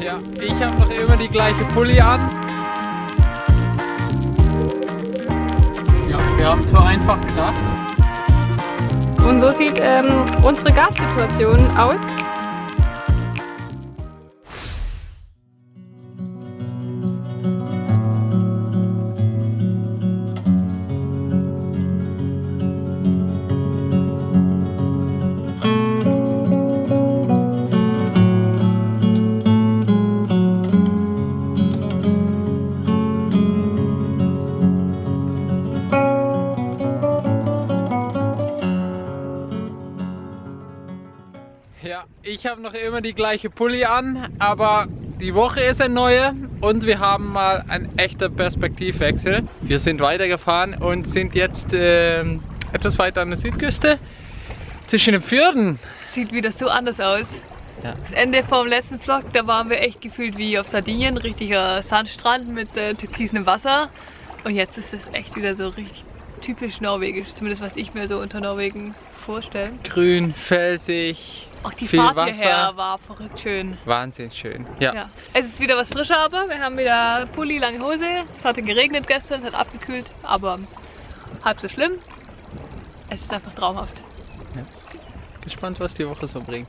Ja, ich habe noch immer die gleiche Pulli an. Ja, wir haben zu einfach gedacht. Und so sieht ähm, unsere Gassituation aus. Ich habe noch immer die gleiche Pulli an, aber die Woche ist eine neue und wir haben mal einen echten Perspektivwechsel. Wir sind weitergefahren und sind jetzt ähm, etwas weiter an der Südküste zwischen den Fjorden. Sieht wieder so anders aus. Ja. Das Ende vom letzten Vlog, da waren wir echt gefühlt wie auf Sardinien, richtiger Sandstrand mit äh, türkisem Wasser. Und jetzt ist es echt wieder so richtig typisch norwegisch, zumindest was ich mir so unter Norwegen vorstelle. Grün, felsig, Auch die viel Fahrt Wasser. hierher war verrückt schön. Wahnsinn schön. Ja. Ja. Es ist wieder was frischer, aber wir haben wieder Pulli, lange Hose. Es hatte geregnet gestern, es hat abgekühlt, aber halb so schlimm. Es ist einfach traumhaft. Gespannt, was die Woche so bringt.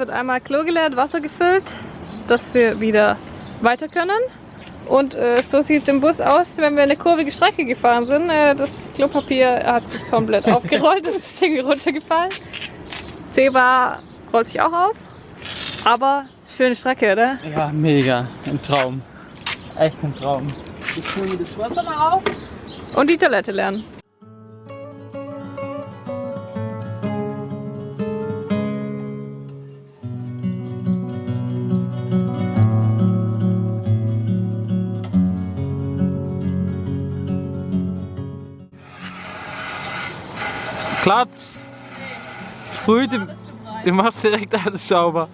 Wird einmal Klo geleert, Wasser gefüllt, dass wir wieder weiter können. Und äh, so sieht es im Bus aus, wenn wir eine kurvige Strecke gefahren sind. Äh, das Klopapier hat sich komplett aufgerollt, es ist irgendwie runtergefallen. Zebra rollt sich auch auf. Aber schöne Strecke, oder? Ja, mega. Ein Traum. Echt ein Traum. Jetzt füllen wir das Wasser mal auf. Und die Toilette lernen. Klappt's? Sprüht, du, du machst direkt alles sauber.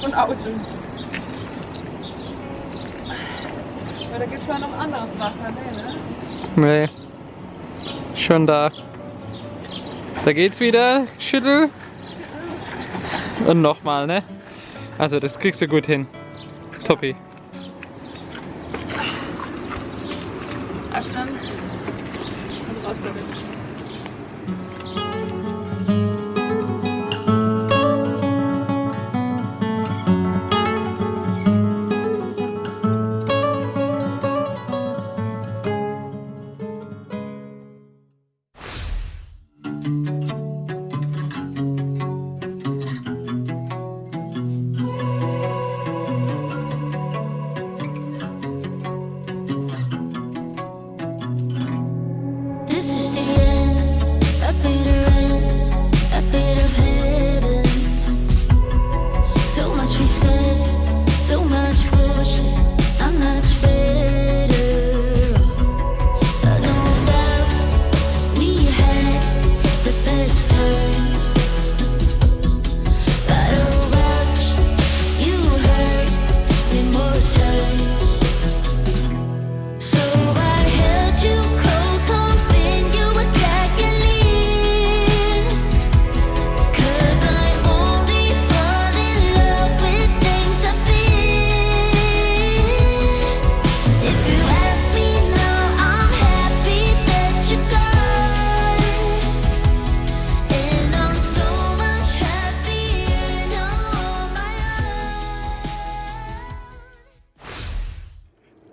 Von außen. Aber da gibt es ja noch anderes Wasser, ne? Nee. Schon da. Da geht's wieder. Schüttel. Und nochmal, ne? Also das kriegst du gut hin. Toppi. system.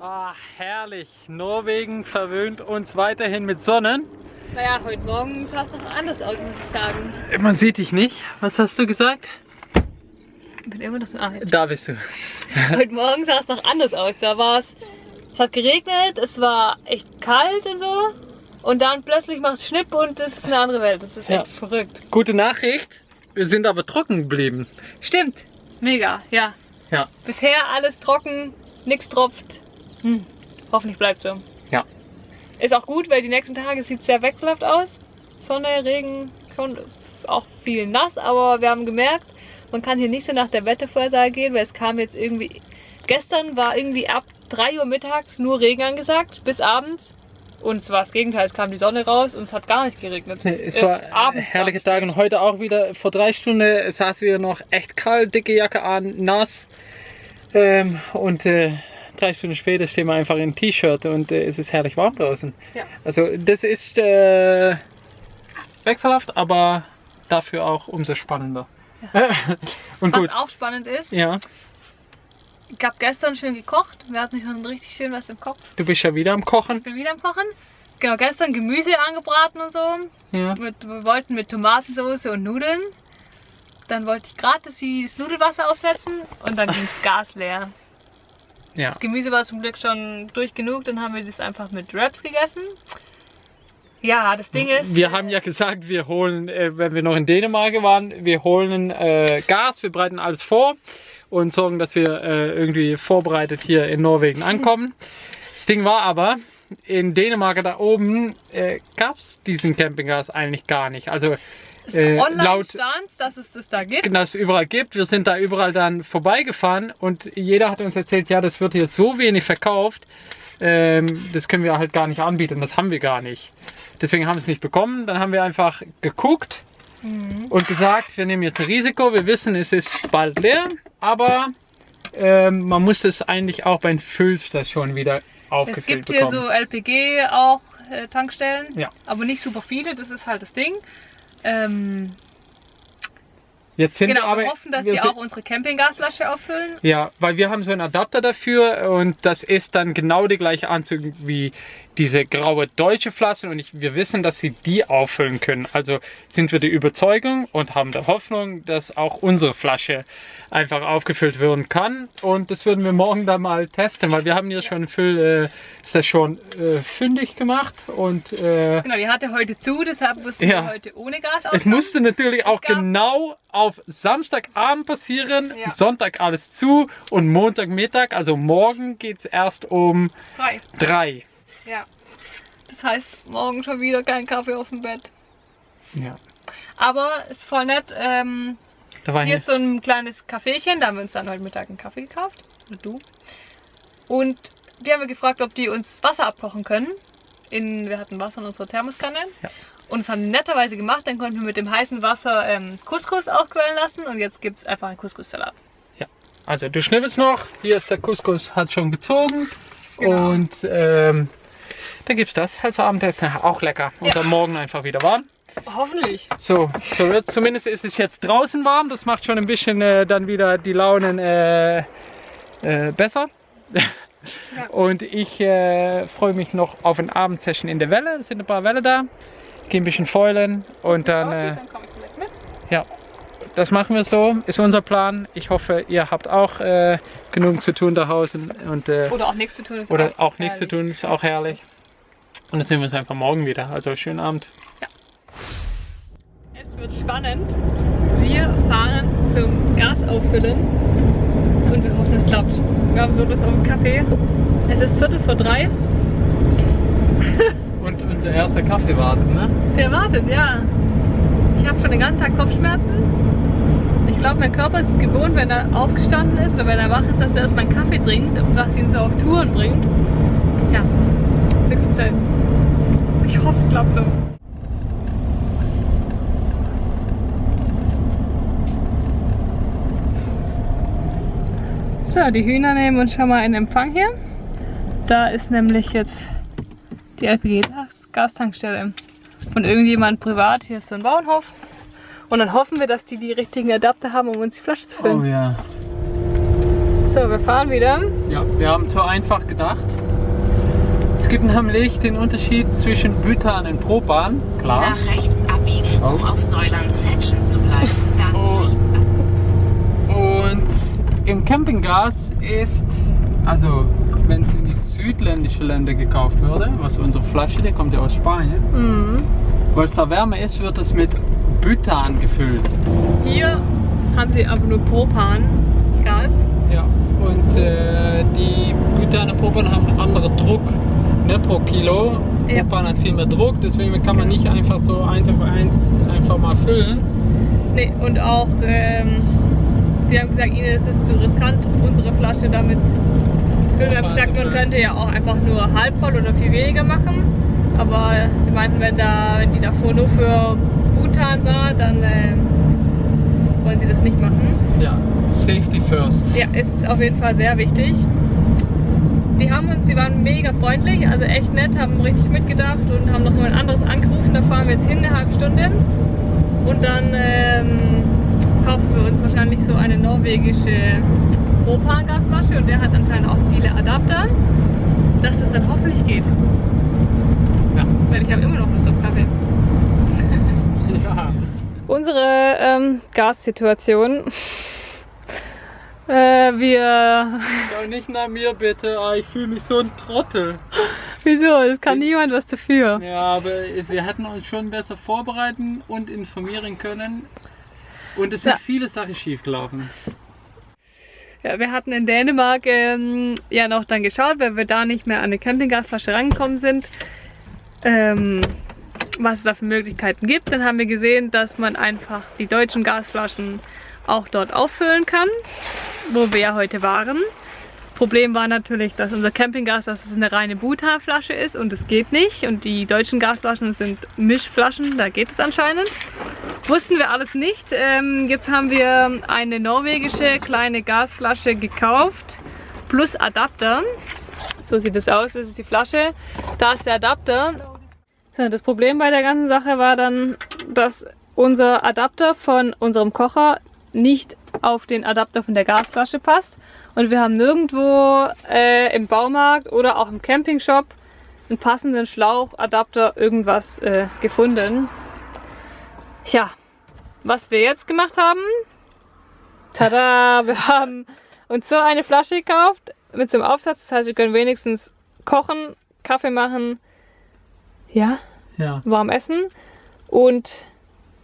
Ah, herrlich. Norwegen verwöhnt uns weiterhin mit Sonnen. Naja, heute Morgen sah es noch anders aus, muss ich sagen. Man sieht dich nicht. Was hast du gesagt? Ich bin immer noch so. Ah. Da bist du. Heute Morgen sah es noch anders aus. Da war es. Es hat geregnet, es war echt kalt und so. Und dann plötzlich macht es Schnipp und das ist eine andere Welt. Das ist Ja. echt verrückt. Gute Nachricht, wir sind aber trocken geblieben. Stimmt. Mega, ja. Ja. Bisher alles trocken, nichts tropft. Hm. Hoffentlich bleibt so. Ja. Ist auch gut, weil die nächsten Tage sieht sehr wechselhaft aus. Sonne, Regen, schon auch viel nass, aber wir haben gemerkt, man kann hier nicht so nach der Wettervorhersage gehen, weil es kam jetzt irgendwie. Gestern war irgendwie ab 3 Uhr mittags nur Regen angesagt, bis abends. Und es war das Gegenteil, es kam die Sonne raus und es hat gar nicht geregnet. Es Erst war abends herrliche. Tage und heute auch wieder. Vor drei Stunden saß wir noch echt kalt, dicke Jacke an, nass. Ähm, und äh, drei Stunden später stehen wir einfach in T-Shirt und äh, es ist herrlich warm draußen. Ja. Also das ist äh, wechselhaft, aber dafür auch umso spannender. und Was gut. auch spannend ist, Ja, ich habe gestern schön gekocht. Wir hatten schon richtig schön was im Kopf. du bist ja wieder am Kochen. Ich bin wieder am Kochen. Genau, gestern Gemüse angebraten und so. Ja. Mit, wir wollten mit Tomatensauce und Nudeln. Dann wollte ich gerade das das Nudelwasser aufsetzen und dann ging das Gas leer. Ja. Das Gemüse war zum Glück schon durch genug, dann haben wir das einfach mit Wraps gegessen. Ja, das Ding ist. Wir haben ja gesagt, wir holen, äh, wenn wir noch in Dänemark waren, wir holen äh, Gas, wir bereiten alles vor und sorgen, dass wir äh, irgendwie vorbereitet hier in Norwegen ankommen. Das Ding war aber, in Dänemark da oben äh, gab es diesen Campinggas eigentlich gar nicht. Also äh, laut dass es das da gibt. dass es überall gibt. Wir sind da überall dann vorbeigefahren und jeder hat uns erzählt, ja, das wird hier so wenig verkauft, ähm, das können wir halt gar nicht anbieten, das haben wir gar nicht. Deswegen haben wir es nicht bekommen. Dann haben wir einfach geguckt und gesagt, wir nehmen jetzt ein Risiko. Wir wissen, es ist bald leer, aber ähm, man muss es eigentlich auch bei den Füllstationen wieder aufgefüllt Es gibt hier bekommen. so LPG auch äh, Tankstellen, Ja. aber nicht super viele, das ist halt das Ding. Ähm, Jetzt sind genau, wir aber wir hoffen, dass wir die auch unsere Campinggasflasche auffüllen. Ja, weil wir haben so einen Adapter dafür und das ist dann genau die gleiche Anzug wie diese graue deutsche Flasche und ich, wir wissen, dass sie die auffüllen können. Also sind wir der Überzeugung und haben der Hoffnung, dass auch unsere Flasche einfach aufgefüllt werden kann und das würden wir morgen dann mal testen, weil wir haben hier schon Füll, äh, ist das schon äh, fündig gemacht und äh, Genau, die hatte heute zu, deshalb mussten Ja. wir heute ohne Gas es auskommen. musste natürlich auch genau auf Samstagabend passieren, Ja. Sonntag alles zu und Montagmittag, also morgen geht's erst um Frei. drei. Ja. Das heißt, morgen schon wieder kein Kaffee auf dem Bett. Ja. Aber ist voll nett. Ähm, Da war hier ist so ein kleines Caféchen, da haben wir uns dann heute Mittag einen Kaffee gekauft. Oder du. Und die haben wir gefragt, ob die uns Wasser abkochen können. In, wir hatten Wasser in unserer Thermoskanne. Ja. Und das haben die netterweise gemacht. Dann konnten wir mit dem heißen Wasser ähm, Couscous aufquellen lassen. Und jetzt gibt es einfach einen Couscous-Salat. also du schnippelst noch, hier ist der Couscous, hat schon gezogen Genau. und ähm, dann gibt's das als Abendessen, auch lecker. Und Ja. dann morgen einfach wieder warm. Hoffentlich. So, so wird zumindest ist es jetzt draußen warm, das macht schon ein bisschen äh, dann wieder die Launen äh, äh, besser. Und ich äh, freue mich noch auf ein Abendsession in der Welle. Es sind ein paar Welle da. Gehe ein bisschen fäulen und dann, äh, dann komme ich vielleicht mit. ja, das machen wir so. Ist unser Plan. Ich hoffe, ihr habt auch äh, genug zu tun da draußen und Oder auch nichts zu tun. oder auch nichts zu herrlich. tun. Ist auch herrlich. Und dann sehen wir uns einfach morgen wieder. Also schönen Abend. Es wird spannend. Wir fahren zum Gas auffüllen und wir hoffen, es klappt. Wir haben so Lust auf einen Kaffee. Es ist Viertel vor drei. Und unser erster Kaffee wartet, ne? Der wartet, ja. Ich habe schon den ganzen Tag Kopfschmerzen. Ich glaube, mein Körper ist es gewohnt, wenn er aufgestanden ist oder wenn er wach ist, dass er erstmal einen Kaffee trinkt, was ihn so auf Touren bringt. Ja, höchste Zeit. Ich hoffe, es klappt so. So, die Hühner nehmen uns schon mal in Empfang hier. Da ist nämlich jetzt die LPG-Gastankstelle von irgendjemand privat. Hier ist so ein Bauernhof. Und dann hoffen wir, dass die die richtigen Adapter haben, um uns die Flasche zu füllen. Oh ja. So, wir fahren wieder. Ja, wir haben zu einfach gedacht. Es gibt nämlich den Unterschied zwischen Butan und Propan, klar. Nach rechts abbiegen, um Oh. auf Säulands Fetschen zu bleiben. Dann Oh. rechts ab. Und im Campinggas ist, also wenn es in die südländischen Ländern gekauft würde, was unsere Flasche, die kommt ja aus Spanien, Mhm. weil es da wärmer ist, wird es mit Butan gefüllt. Hier haben sie aber nur Propan-Gas. Ja. Und äh, die und Propan haben einen anderen Druck ne, pro Kilo. Ja. Propan hat viel mehr Druck, deswegen kann man nicht einfach so eins auf eins einfach mal füllen. Nee, und auch, ähm, die haben gesagt, ihnen ist es zu riskant, unsere Flasche damit zu füllen. Wir haben gesagt, man könnte ja auch einfach nur halb voll oder viel weniger machen. Aber sie meinten, wenn, da, wenn die davor nur für Butan war, dann ähm, wollen sie das nicht machen. Ja, Safety first. Ja, ist auf jeden Fall sehr wichtig. Die haben uns, sie waren mega freundlich, also echt nett, haben richtig mitgedacht und haben noch mal ein anderes angerufen. Da fahren wir jetzt hin, eine halbe Stunde. Und dann ähm, kaufen wir uns wahrscheinlich so eine norwegische Propan-Gasflasche und der hat anscheinend auch viele Adapter, dass das dann hoffentlich geht. Ja, weil ich habe immer noch Lust auf Kaffee. Ja. Unsere ähm, Gassituation. Äh, wir. Ja, nicht nach mir bitte, Ah, ich fühle mich so ein Trottel. Wieso? Es kann niemand was dafür. Ja, aber wir hätten uns schon besser vorbereiten und informieren können. Und es sind Ja. viele Sachen schief gelaufen. Ja, wir hatten in Dänemark ähm, ja noch dann geschaut, weil wir da nicht mehr an eine Campinggasflasche rangekommen sind, ähm, was es da für Möglichkeiten gibt. Dann haben wir gesehen, dass man einfach die deutschen Gasflaschen auch dort auffüllen kann, wo wir heute waren. Problem war natürlich, dass unser Campinggas, dass es eine reine Buta-Flasche ist und es geht nicht. Und die deutschen Gasflaschen sind Mischflaschen, da geht es anscheinend. Wussten wir alles nicht. Ähm, jetzt haben wir eine norwegische kleine Gasflasche gekauft, plus Adapter. So sieht es aus, das ist die Flasche. Da ist der Adapter. Das Problem bei der ganzen Sache war dann, dass unser Adapter von unserem Kocher nicht auf den Adapter von der Gasflasche passt. Und wir haben nirgendwo äh, im Baumarkt oder auch im Campingshop einen passenden Schlauchadapter irgendwas äh, gefunden. Tja, was wir jetzt gemacht haben, tada, wir haben uns so eine Flasche gekauft mit so einem Aufsatz. Das heißt, wir können wenigstens kochen, Kaffee machen, ja, Ja. warm essen. Und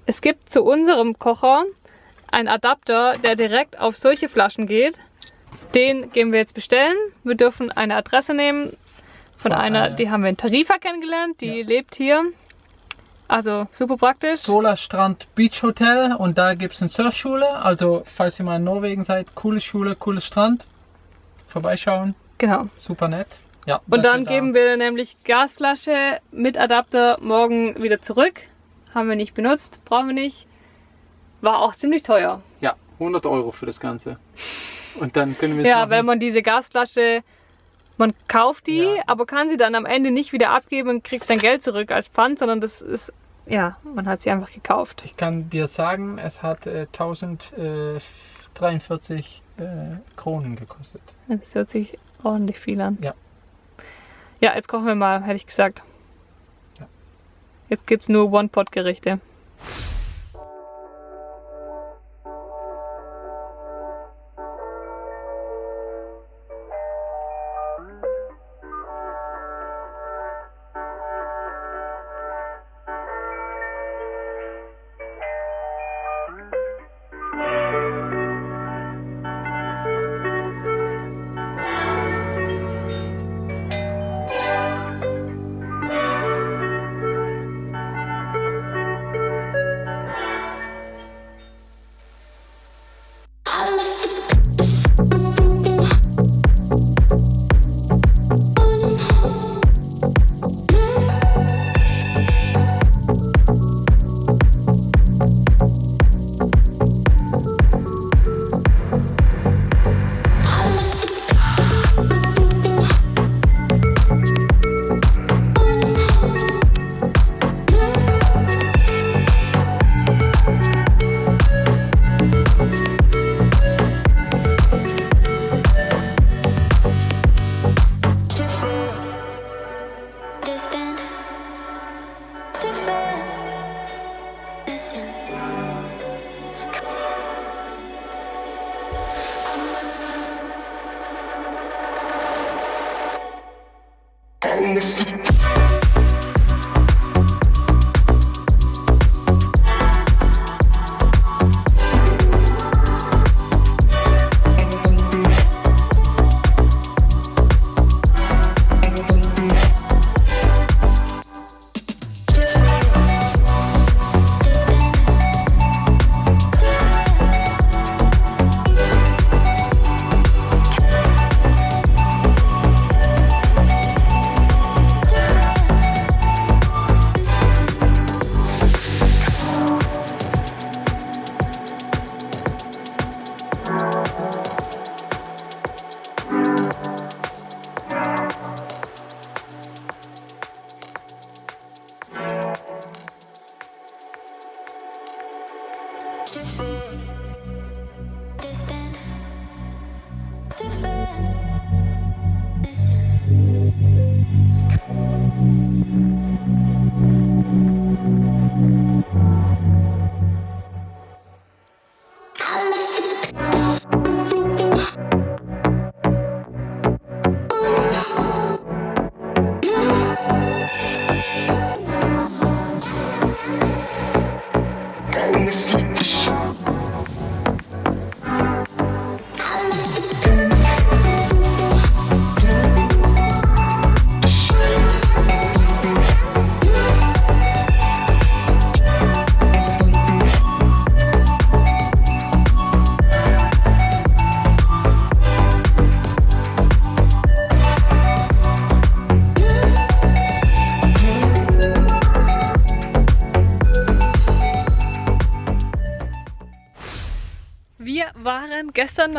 es gibt zu unserem Kocher einen Adapter, der direkt auf solche Flaschen geht. Den gehen wir jetzt bestellen. Wir dürfen eine Adresse nehmen von Von einer, einer- die haben wir in Tarifa kennengelernt, die Ja. lebt hier. Also super praktisch. Solarstrand Beach Hotel und da gibt es eine Surfschule. Also, falls ihr mal in Norwegen seid, coole Schule, cooles Strand. Vorbeischauen, Genau. super nett. Ja, Und dann geben wir nämlich Gasflasche mit Adapter morgen wieder zurück. Haben wir nicht benutzt, brauchen wir nicht. War auch ziemlich teuer. Ja, 100 Euro für das Ganze. Und dann können wir es Ja, machen. weil man diese Gasflasche, man kauft die, Ja. aber kann sie dann am Ende nicht wieder abgeben und kriegt sein Geld zurück als Pfand, sondern das ist, ja, man hat sie einfach gekauft. Ich kann dir sagen, es hat äh, 1043 äh, Kronen gekostet. Das hört sich ordentlich viel an. Ja. Ja, jetzt kochen wir mal, hätte ich gesagt. Ja. Jetzt gibt's nur One-Pot-Gerichte.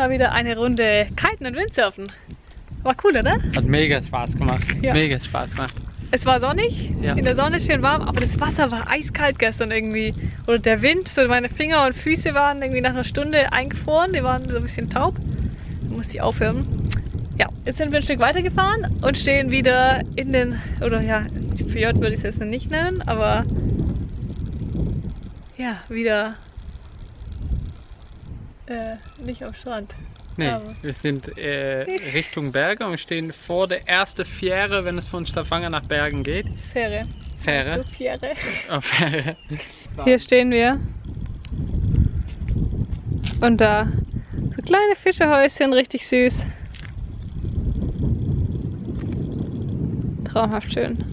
Mal wieder eine Runde Kiten und Windsurfen. War cool, oder? Hat mega Spaß gemacht. Ja. Mega Spaß gemacht. Es war sonnig, Ja. in der Sonne schön warm, aber das Wasser war eiskalt gestern irgendwie. Oder der Wind, so meine Finger und Füße waren irgendwie nach einer Stunde eingefroren, die waren so ein bisschen taub. Da musste ich aufhören. Ja, jetzt sind wir ein Stück weitergefahren und stehen wieder in den, oder ja, Fjord würde ich es jetzt nicht nennen, aber ja, wieder äh, nicht am Strand. Nee, Aber- wir sind äh, Richtung Berge und stehen vor der ersten Fähre, wenn es von Stavanger nach Bergen geht. Fähre. Fähre. So Fähre. Oh, Fähre. Hier stehen wir. Und da so kleine Fischehäuschen, richtig süß. Traumhaft schön.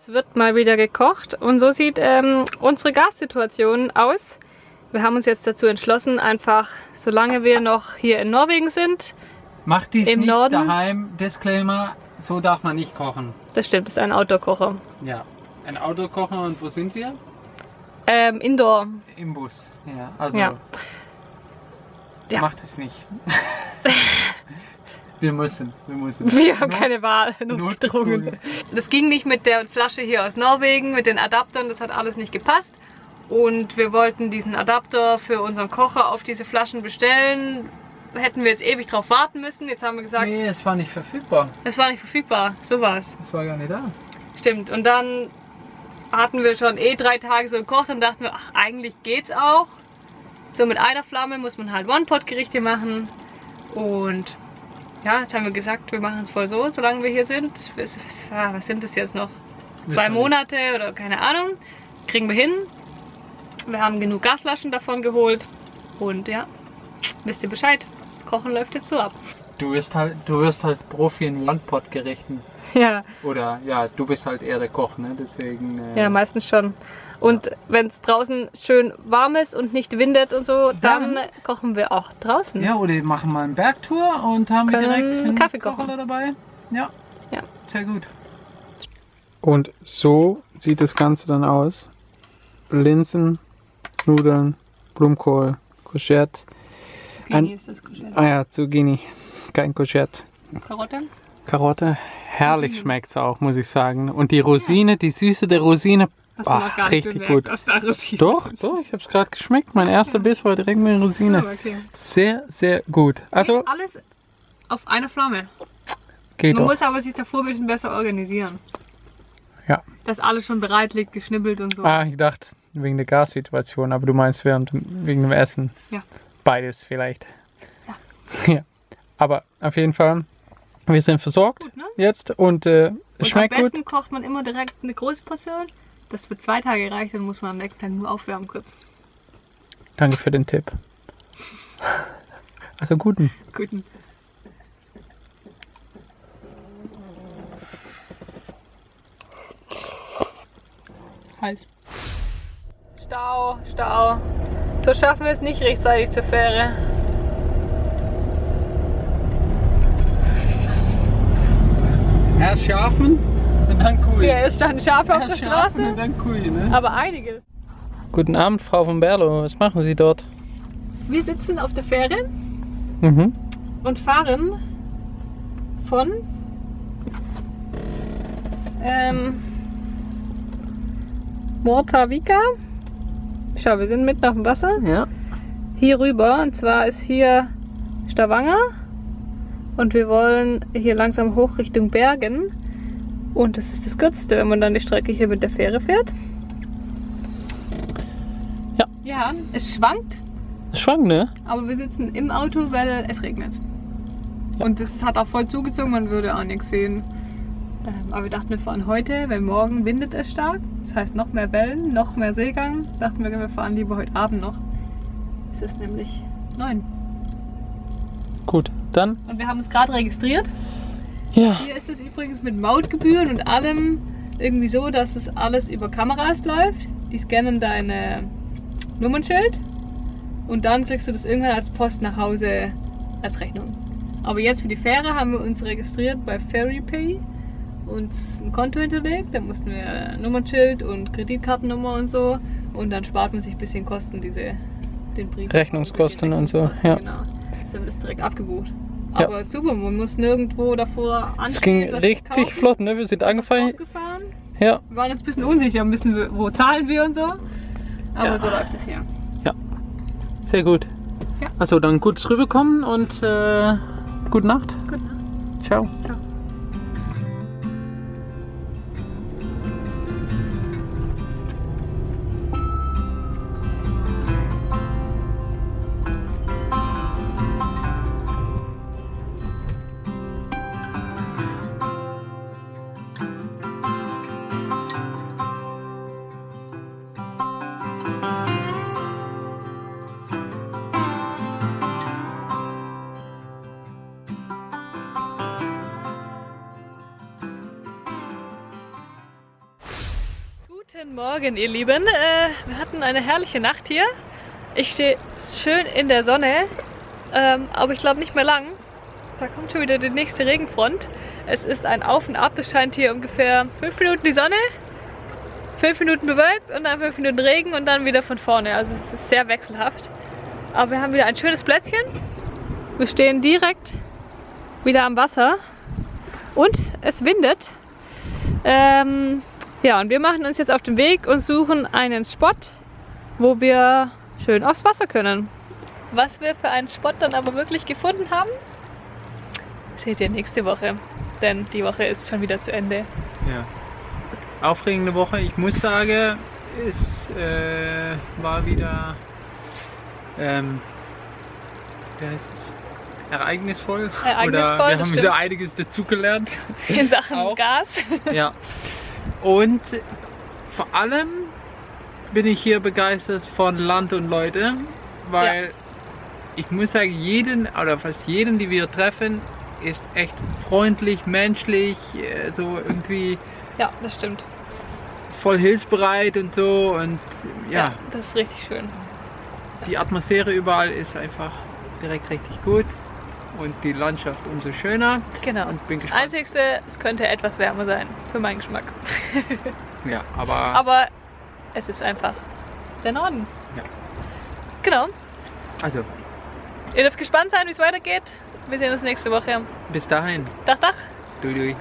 Es wird mal wieder gekocht und so sieht ähm, unsere Gassituation aus. Wir haben uns jetzt dazu entschlossen, einfach solange wir noch hier in Norwegen sind, Macht dies Im nicht Norden? daheim. Disclaimer, so darf man nicht kochen. das stimmt, das ist ein Outdoor-Kocher. Ja. Ein Auto kochen und wo sind wir? Ähm, Indoor. Im Bus. Ja, also Ja. Ja. macht es nicht. wir müssen, wir müssen. Wir haben Not- keine Wahl, notgedrungen. Das ging nicht mit der Flasche hier aus Norwegen, mit den Adaptern, das hat alles nicht gepasst. Und wir wollten diesen Adapter für unseren Kocher auf diese Flaschen bestellen. Hätten wir jetzt ewig drauf warten müssen. Jetzt haben wir gesagt, Nee, es war nicht verfügbar. es war nicht verfügbar. So war es. Es war gar nicht da. Stimmt. Und dann hatten wir schon eh drei Tage so gekocht und dachten wir, ach, eigentlich geht's auch. So mit einer Flamme muss man halt One-Pot-Gerichte machen. Und ja, jetzt haben wir gesagt, wir machen es voll so, solange wir hier sind. Was, was, was sind das jetzt noch? Zwei. Monate oder keine Ahnung. Kriegen wir hin. Wir haben genug Gasflaschen davon geholt. Und ja, wisst ihr Bescheid. Kochen läuft jetzt so ab. Du wirst halt, du wirst halt Profi in One-Pot-Gerichten. Ja, Oder ja, du bist halt eher der Koch, ne? Deswegen. Äh, Ja, meistens schon. Und wenn es draußen schön warm ist und nicht windet und so, dann, Dann- kochen wir auch draußen. Ja, oder wir machen mal eine Bergtour und haben wir Können direkt einen Kaffee kochen. Kocher dabei. Ja. Ja. Sehr gut. Und so sieht das Ganze dann aus. Linsen, Nudeln, Blumenkohl. Ein- Zucchini ist das Courgette. Ah ja, Zucchini. Kein Courgette. Karotte. Karotte. Herrlich schmeckt's auch, muss ich sagen. Und die Rosine, die Süße der Rosine. Hast du ah, gar richtig bemerkt, gut. dass da Rosinen Doch, sind. doch, ich hab's gerade geschmeckt. Mein erster Biss war direkt mit Rosine. Aber okay. Sehr, sehr gut. Also, Alles auf einer Flamme. geht Man doch. muss aber sich davor ein bisschen besser organisieren. Ja. Dass alles schon bereit liegt, geschnibbelt und so. Ah, ich dachte, wegen der Gassituation, aber du meinst während wegen dem Essen. Ja. Beides vielleicht. Ja. ja. Aber auf jeden Fall, wir sind versorgt Gut, ne? jetzt und äh, es Und schmeckt am gut. besten kocht man immer direkt eine große Portion. Das für zwei Tage reicht, dann muss man am nächsten Tag nur aufwärmen kurz. Danke für den Tipp. Also guten. Guten. Halt. Stau, Stau. So schaffen wir es nicht rechtzeitig zur Fähre. Erst Schafen und dann Kuh. Ja, es standen Schafe auf der Erst Straße, und dann Kuh, ne? aber einige. Guten Abend, Frau von Berlo. Was machen Sie dort? Wir sitzen auf der Fähre Mhm. und fahren von ähm, Mortavica. Schau, wir sind mitten auf dem Wasser. Ja. Hier rüber. Und zwar ist hier Stavanger. Und wir wollen hier langsam hoch Richtung Bergen. Und das ist das Kürzeste, wenn man dann die Strecke hier mit der Fähre fährt. Ja. Ja, es schwankt, Schwank, ne? aber wir sitzen im Auto, weil es regnet. Und es hat auch voll zugezogen, man würde auch nichts sehen. Ähm, Aber wir dachten, wir fahren heute, weil morgen windet es stark. Das heißt noch mehr Wellen, noch mehr Seegang. Dachten wir, wir fahren lieber heute Abend noch. Es ist nämlich neun. Gut, dann. Und wir haben uns gerade registriert. Ja. Hier ist es übrigens mit Mautgebühren und allem irgendwie so, dass es alles über Kameras läuft. Die scannen deine Nummernschild und dann kriegst du das irgendwann als Post nach Hause als Rechnung. Aber jetzt für die Fähre haben wir uns registriert bei FerryPay und ein Konto hinterlegt. Da mussten wir Nummernschild und Kreditkartennummer und so. Und dann spart man sich ein bisschen Kosten, diese den Brief. Rechnungskosten und so, ja. Genau. Dann wird es direkt abgebucht. Ja. Aber super, man muss nirgendwo davor anstehen. Es ging richtig flott, ne? Wir sind angefangen. Aufgefahren. Ja. Wir waren jetzt ein bisschen unsicher, müssen wir, wo zahlen wir und so. Aber Ja. so läuft es hier. Sehr gut. Ja. Also dann gutes rüberkommen und äh, gute Nacht. Gute Nacht. Ciao. Ciao. Guten Morgen, ihr Lieben. Äh, wir hatten eine herrliche Nacht hier. Ich stehe schön in der Sonne, ähm, aber ich glaube nicht mehr lang. Da kommt schon wieder die nächste Regenfront. Es ist ein Auf und Ab. Es scheint hier ungefähr 5 Minuten die Sonne, 5 Minuten bewölkt und dann 5 Minuten Regen und dann wieder von vorne. Also es ist sehr wechselhaft. Aber wir haben wieder ein schönes Plätzchen. Wir stehen direkt wieder am Wasser und es windet. Ähm, ja, und wir machen uns jetzt auf den Weg und suchen einen Spot, wo wir schön aufs Wasser können. Was wir für einen Spot dann aber wirklich gefunden haben, seht ihr nächste Woche. Denn die Woche ist schon wieder zu Ende. Ja. Aufregende Woche. Ich muss sagen, es äh, war wieder ähm, wie heißt es? ereignisvoll. Ereignisvoll, Oder wir haben stimmt. wieder einiges dazugelernt. In Sachen. Gas. ja. Und vor allem bin ich hier begeistert von Land und Leute, weil ich muss sagen, jeden oder fast jeden, die wir treffen, ist echt freundlich, menschlich, äh, so irgendwie Ja, das stimmt. voll hilfsbereit und so und ja, das ist richtig schön. die Atmosphäre überall ist einfach direkt richtig gut und die Landschaft umso schöner Genau. und bin Das. Einzigste, es könnte etwas wärmer sein, für meinen Geschmack. Ja, aber, Aber es ist einfach der Norden. Ja. Genau. also Ihr dürft gespannt sein, wie es weitergeht. Wir sehen uns nächste Woche. bis dahin. Dach, dach. Dui, dui.